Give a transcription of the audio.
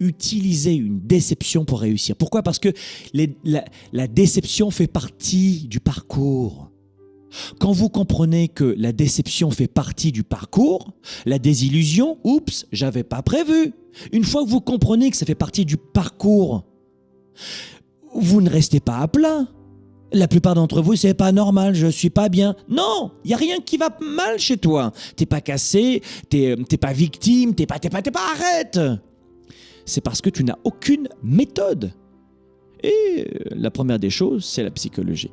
utiliser une déception pour réussir. Pourquoi? Parce que la, déception fait partie du parcours. Quand vous comprenez que la déception fait partie du parcours, la désillusion, oups, j'avais pas prévu. Une fois que vous comprenez que ça fait partie du parcours, vous ne restez pas à plat. La plupart d'entre vous, c'est pas normal, je suis pas bien. Non, il y a rien qui va mal chez toi. T'es pas cassé, t'es pas victime, t'es pas, t'es pas, t'es pas, arrête. C'est parce que tu n'as aucune méthode. Et euh, la première des choses, c'est la psychologie.